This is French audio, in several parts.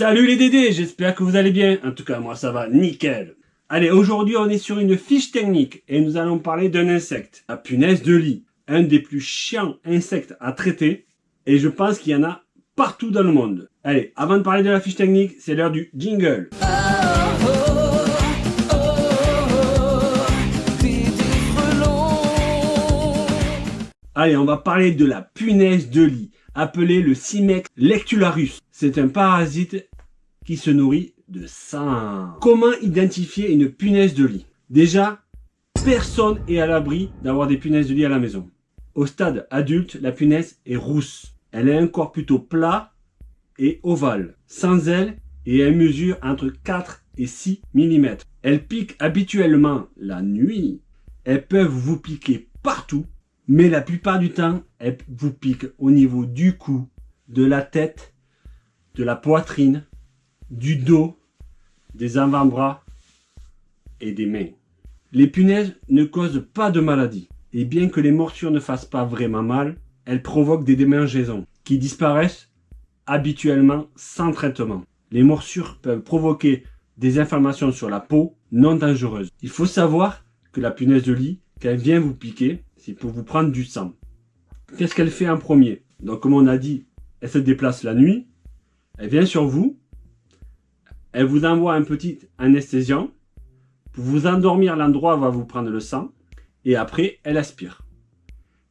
Salut les Dédés, j'espère que vous allez bien. En tout cas, moi ça va nickel. Allez, aujourd'hui on est sur une fiche technique et nous allons parler d'un insecte, la punaise de lit. Un des plus chiants insectes à traiter et je pense qu'il y en a partout dans le monde. Allez, avant de parler de la fiche technique, c'est l'heure du jingle. Allez, on va parler de la punaise de lit, appelée le Cimex lectularus. C'est un parasite se nourrit de sang. Comment identifier une punaise de lit? Déjà, personne est à l'abri d'avoir des punaises de lit à la maison. Au stade adulte, la punaise est rousse. Elle a un corps plutôt plat et ovale, sans ailes et elle mesure entre 4 et 6 mm. Elles piquent habituellement la nuit. Elles peuvent vous piquer partout mais la plupart du temps, elle vous pique au niveau du cou, de la tête, de la poitrine, du dos, des avant-bras et des mains. Les punaises ne causent pas de maladie. Et bien que les morsures ne fassent pas vraiment mal, elles provoquent des démangeaisons qui disparaissent habituellement sans traitement. Les morsures peuvent provoquer des inflammations sur la peau non dangereuses. Il faut savoir que la punaise de lit, quand elle vient vous piquer, c'est pour vous prendre du sang. Qu'est-ce qu'elle fait en premier? Donc comme on a dit, elle se déplace la nuit, elle vient sur vous, elle vous envoie un petit anesthésiant, pour vous endormir l'endroit va vous prendre le sang, et après elle aspire.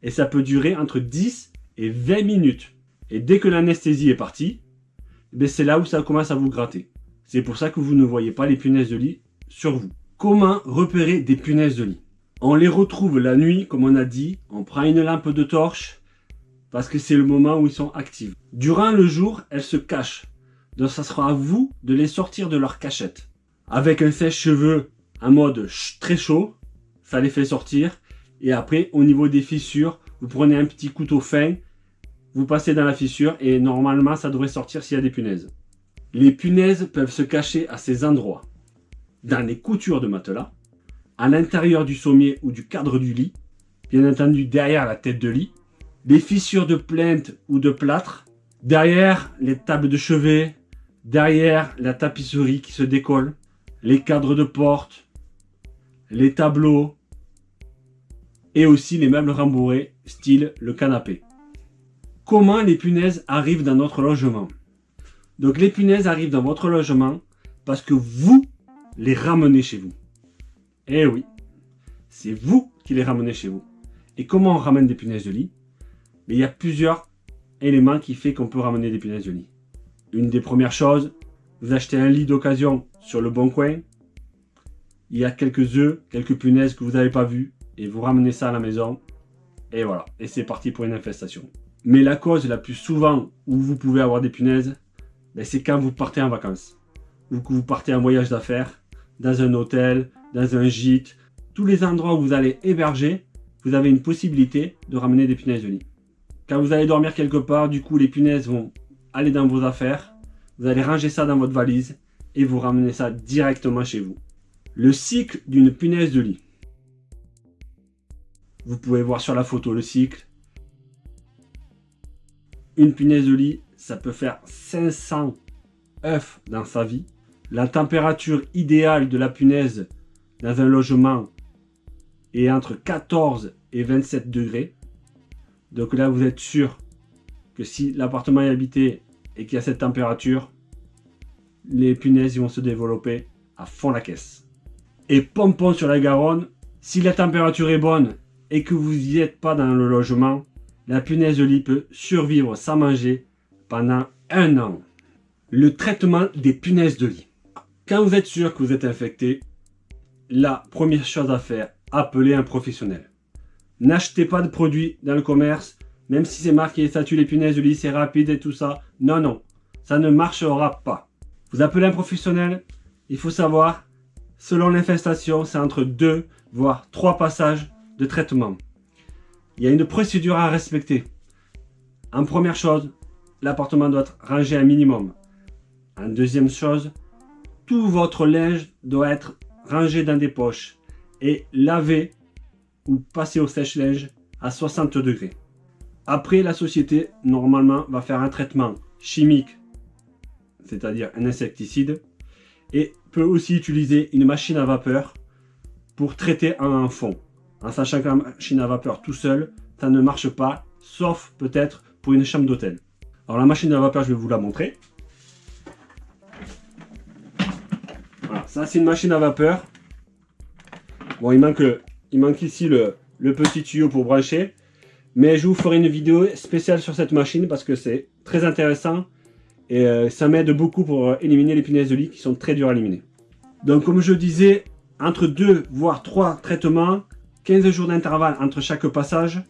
Et ça peut durer entre 10 et 20 minutes. Et dès que l'anesthésie est partie, ben, c'est là où ça commence à vous gratter. C'est pour ça que vous ne voyez pas les punaises de lit sur vous. Comment repérer des punaises de lit? On les retrouve la nuit, comme on a dit. On prend une lampe de torche parce que c'est le moment où ils sont actifs. Durant le jour, elles se cachent. Donc ça sera à vous de les sortir de leur cachette. Avec un sèche-cheveux en mode très chaud, ça les fait sortir. Et après, au niveau des fissures, vous prenez un petit couteau fin, vous passez dans la fissure et normalement ça devrait sortir s'il y a des punaises. Les punaises peuvent se cacher à ces endroits. Dans les coutures de matelas, à l'intérieur du sommier ou du cadre du lit, bien entendu derrière la tête de lit, des fissures de plainte ou de plâtre, derrière les tables de chevet, derrière la tapisserie qui se décolle, les cadres de porte, les tableaux et aussi les meubles rembourrés, style le canapé. Comment les punaises arrivent dans notre logement? Donc les punaises arrivent dans votre logement parce que vous les ramenez chez vous. Eh oui, c'est vous qui les ramenez chez vous. Et comment on ramène des punaises de lit? Mais il y a plusieurs éléments qui font qu'on peut ramener des punaises de lit. Une des premières choses, vous achetez un lit d'occasion sur le bon coin. Il y a quelques œufs, quelques punaises que vous n'avez pas vues. Et vous ramenez ça à la maison. Et voilà, et c'est parti pour une infestation. Mais la cause la plus souvent où vous pouvez avoir des punaises, ben, c'est quand vous partez en vacances. Ou que vous partez en voyage d'affaires, dans un hôtel, dans un gîte, tous les endroits où vous allez héberger, vous avez une possibilité de ramener des punaises de lit. Quand vous allez dormir quelque part, du coup, les punaises vont aller dans vos affaires, vous allez ranger ça dans votre valise et vous ramenez ça directement chez vous. Le cycle d'une punaise de lit. Vous pouvez voir sur la photo le cycle. Une punaise de lit, ça peut faire 500 œufs dans sa vie. La température idéale de la punaise dans un logement est entre 14 et 27 degrés. Donc là, vous êtes sûr si l'appartement est habité et qu'il y a cette température, les punaises vont se développer à fond la caisse. Et pompon sur la Garonne, si la température est bonne et que vous n'y êtes pas dans le logement, la punaise de lit peut survivre sans manger pendant un an. Le traitement des punaises de lit. Quand vous êtes sûr que vous êtes infecté, la première chose à faire, appelez un professionnel. N'achetez pas de produits dans le commerce, même si c'est marqué ça tue les punaises de lit, c'est rapide et tout ça. Non, non, ça ne marchera pas. Vous appelez un professionnel, il faut savoir, selon l'infestation, c'est entre 2 voire 3 passages de traitement. Il y a une procédure à respecter. En première chose, l'appartement doit être rangé un minimum. En deuxième chose, tout votre linge doit être rangé dans des poches et lavé ou passé au sèche-linge à 60 degrés. Après, la société, normalement, va faire un traitement chimique c'est-à-dire un insecticide, et peut aussi utiliser une machine à vapeur pour traiter un fond. En sachant que la machine à vapeur tout seul, ça ne marche pas, sauf peut-être pour une chambre d'hôtel. Alors la machine à vapeur, je vais vous la montrer. Voilà, ça c'est une machine à vapeur. Bon, il manque, ici le petit tuyau pour brancher. Mais je vous ferai une vidéo spéciale sur cette machine parce que c'est très intéressant et euh, ça m'aide beaucoup pour euh, éliminer les punaises de lit qui sont très dures à éliminer. Donc comme je disais, entre 2 voire 3 traitements, 15 jours d'intervalle entre chaque passage.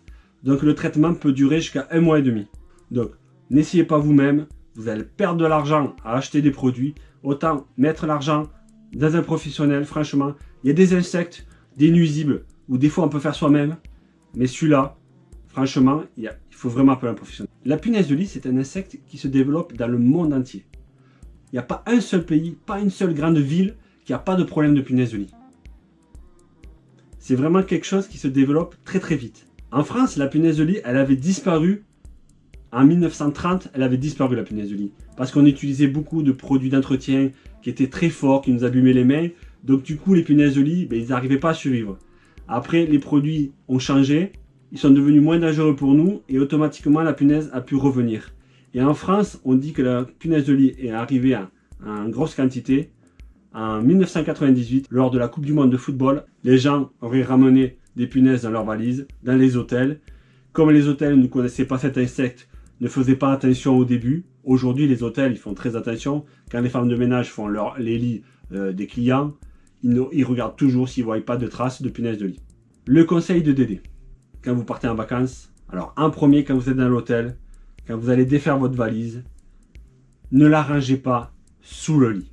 Donc le traitement peut durer jusqu'à un mois et demi. Donc n'essayez pas vous-même, vous allez perdre de l'argent à acheter des produits. Autant mettre l'argent dans un professionnel, franchement. Il y a des insectes, des nuisibles, ou des fois on peut faire soi-même. Mais celui-là, franchement, il, faut vraiment appeler un professionnel. La punaise de lit, c'est un insecte qui se développe dans le monde entier. Il n'y a pas un seul pays, pas une seule grande ville qui n'a pas de problème de punaise de lit. C'est vraiment quelque chose qui se développe très très vite. En France, la punaise de lit, elle avait disparu. En 1930, elle avait disparu la punaise de lit. Parce qu'on utilisait beaucoup de produits d'entretien qui étaient très forts, qui nous abîmaient les mains. Donc du coup, les punaises de lit, ben, ils n'arrivaient pas à survivre. Après, les produits ont changé ils sont devenus moins dangereux pour nous et automatiquement la punaise a pu revenir. Et en France, on dit que la punaise de lit est arrivée en grosse quantité. En 1998, lors de la Coupe du Monde de football, les gens auraient ramené des punaises dans leurs valises, dans les hôtels. Comme les hôtels ne connaissaient pas cet insecte, ne faisaient pas attention au début, aujourd'hui les hôtels ils font très attention. Quand les femmes de ménage font leur, les lits euh, des clients, ils, ils regardent toujours s'ils ne voient pas de traces de punaise de lit. Le conseil de Dédé quand vous partez en vacances. Alors, en premier, quand vous êtes dans l'hôtel, quand vous allez défaire votre valise, ne la rangez pas sous le lit.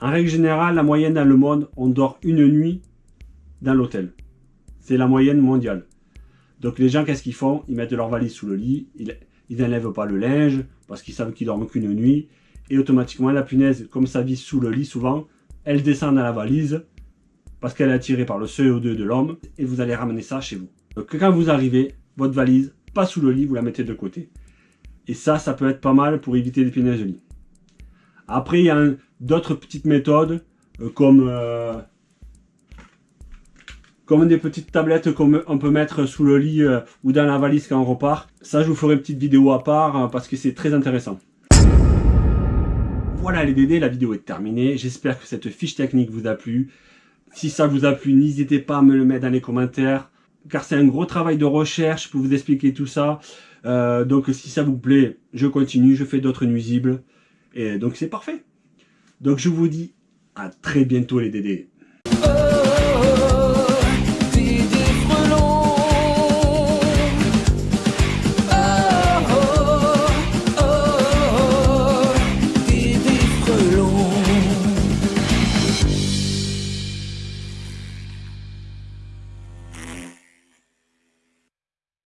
En règle générale, la moyenne dans le monde, on dort une nuit dans l'hôtel. C'est la moyenne mondiale. Donc les gens, qu'est-ce qu'ils font? Ils mettent leur valise sous le lit, ils n'enlèvent pas le linge, parce qu'ils savent qu'ils dorment qu'une nuit, et automatiquement, la punaise, comme ça vit sous le lit souvent, elle descend dans la valise, parce qu'elle est attirée par le CO2 de l'homme, et vous allez ramener ça chez vous. Donc quand vous arrivez, votre valise, pas sous le lit, vous la mettez de côté. Et ça, ça peut être pas mal pour éviter les punaises de lit. Après, il y a d'autres petites méthodes, euh, comme, euh, comme des petites tablettes qu'on peut mettre sous le lit euh, ou dans la valise quand on repart. Ça, je vous ferai une petite vidéo à part parce que c'est très intéressant. Voilà les dédés, la vidéo est terminée. J'espère que cette fiche technique vous a plu. Si ça vous a plu, n'hésitez pas à me le mettre dans les commentaires car c'est un gros travail de recherche pour vous expliquer tout ça. Euh, donc si ça vous plaît, je continue, je fais d'autres nuisibles. Et donc c'est parfait. Donc je vous dis à très bientôt les Dédés.